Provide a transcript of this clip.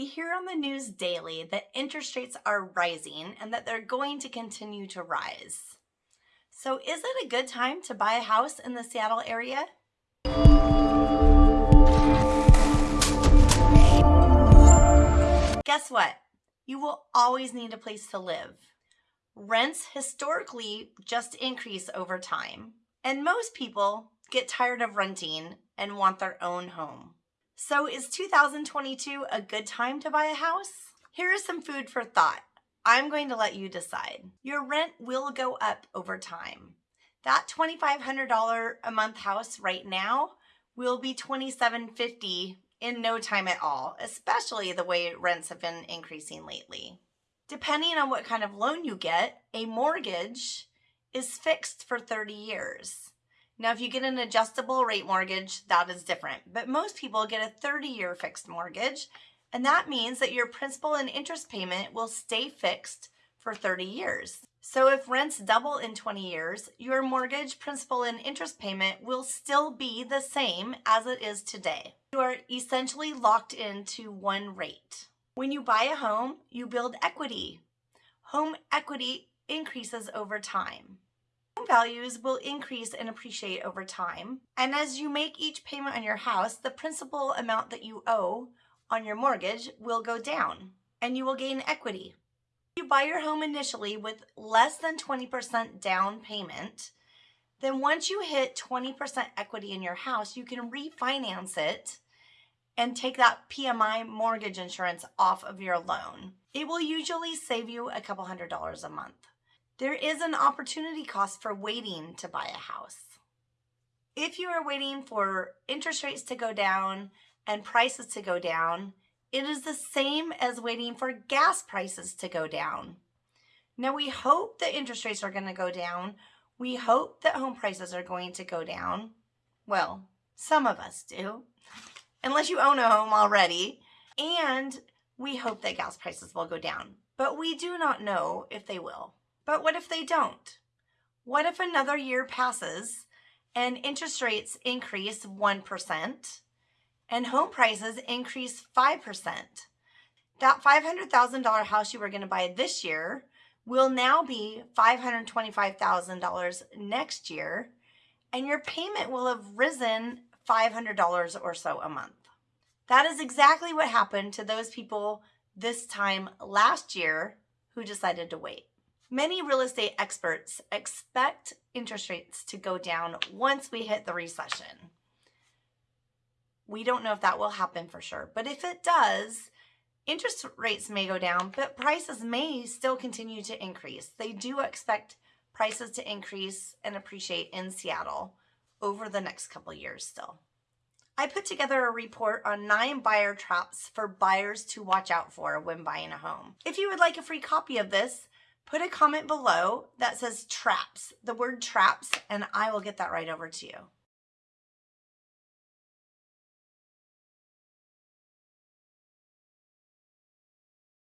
We hear on the news daily that interest rates are rising and that they're going to continue to rise. So is it a good time to buy a house in the Seattle area? Guess what? You will always need a place to live. Rents historically just increase over time, and most people get tired of renting and want their own home. So is 2022 a good time to buy a house? Here is some food for thought. I'm going to let you decide. Your rent will go up over time. That $2,500 a month house right now will be 2,750 in no time at all, especially the way rents have been increasing lately. Depending on what kind of loan you get, a mortgage is fixed for 30 years. Now, if you get an adjustable rate mortgage, that is different. But most people get a 30 year fixed mortgage, and that means that your principal and interest payment will stay fixed for 30 years. So if rents double in 20 years, your mortgage principal and interest payment will still be the same as it is today. You are essentially locked into one rate. When you buy a home, you build equity. Home equity increases over time values will increase and appreciate over time. And as you make each payment on your house, the principal amount that you owe on your mortgage will go down and you will gain equity. If you buy your home initially with less than 20% down payment, then once you hit 20% equity in your house, you can refinance it and take that PMI mortgage insurance off of your loan. It will usually save you a couple hundred dollars a month. There is an opportunity cost for waiting to buy a house. If you are waiting for interest rates to go down and prices to go down, it is the same as waiting for gas prices to go down. Now, we hope that interest rates are going to go down. We hope that home prices are going to go down. Well, some of us do, unless you own a home already. And we hope that gas prices will go down, but we do not know if they will. But what if they don't? What if another year passes and interest rates increase 1% and home prices increase 5%? That $500,000 house you were going to buy this year will now be $525,000 next year, and your payment will have risen $500 or so a month. That is exactly what happened to those people this time last year who decided to wait. Many real estate experts expect interest rates to go down once we hit the recession. We don't know if that will happen for sure, but if it does, interest rates may go down, but prices may still continue to increase. They do expect prices to increase and appreciate in Seattle over the next couple years still. I put together a report on nine buyer traps for buyers to watch out for when buying a home. If you would like a free copy of this, put a comment below that says traps, the word traps, and I will get that right over to you.